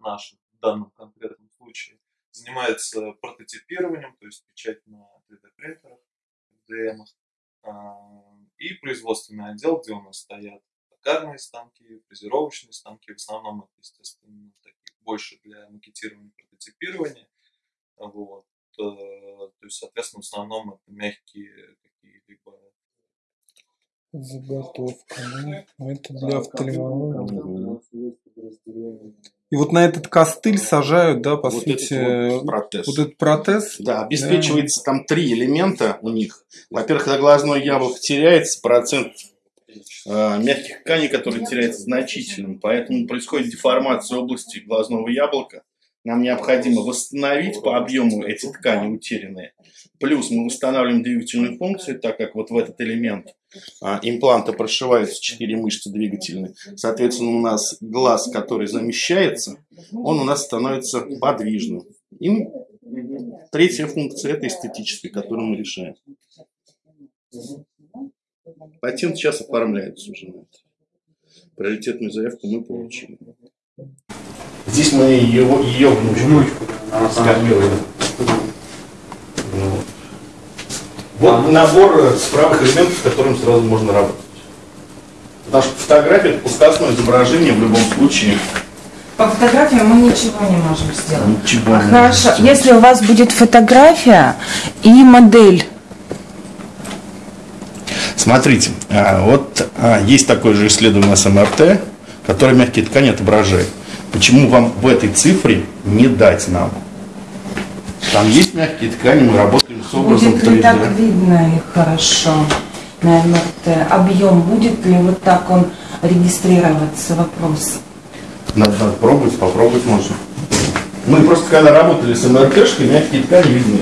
наш в данном конкретном случае, занимается прототипированием, то есть печать на 3D-принтерах, FDM, и производственный отдел, где у нас стоят токарные станки, фрезеровочные станки, в основном это, естественно, такие, больше для макетирования, прототипирования, вот, э, то есть, соответственно, в основном это мягкие какие-либо Заготовка, ну, это для офтальмологии. И вот на этот костыль сажают, да, по вот сути, этот вот протез. вот этот протез. Да, обеспечивается там три элемента у них. Во-первых, когда глазное яблоко теряется, процент э, мягких тканей, который теряется значительным, поэтому происходит деформация области глазного яблока. Нам необходимо восстановить по объему эти ткани утерянные. Плюс мы восстанавливаем двигательную функцию, так как вот в этот элемент а, импланта прошиваются четыре мышцы двигательные. Соответственно, у нас глаз, который замещается, он у нас становится подвижным. И третья функция – это эстетическая, которую мы решаем. Патент сейчас оформляется уже на это. Приоритетную заявку мы получили. Здесь мы ее, ее внучку, внучку скопировали. Вот. вот набор справок элементов, с которым сразу можно работать. Потому что фотография это пускасное изображение в любом случае. По фотографии мы ничего не можем сделать. Ничего а не хорошо, можем сделать. если у вас будет фотография и модель, Смотрите, а, вот а, есть такое же исследование с МРТ, которое мягкие ткани отображает. Почему вам в этой цифре не дать нам? Там есть мягкие ткани, мы работаем с образом будет ли 3D. так видно их хорошо на МРТ? Объем будет ли вот так он регистрироваться? Вопрос. Надо, надо пробовать, попробовать можно. Мы просто когда работали с МРТшкой, мягкие ткани видны.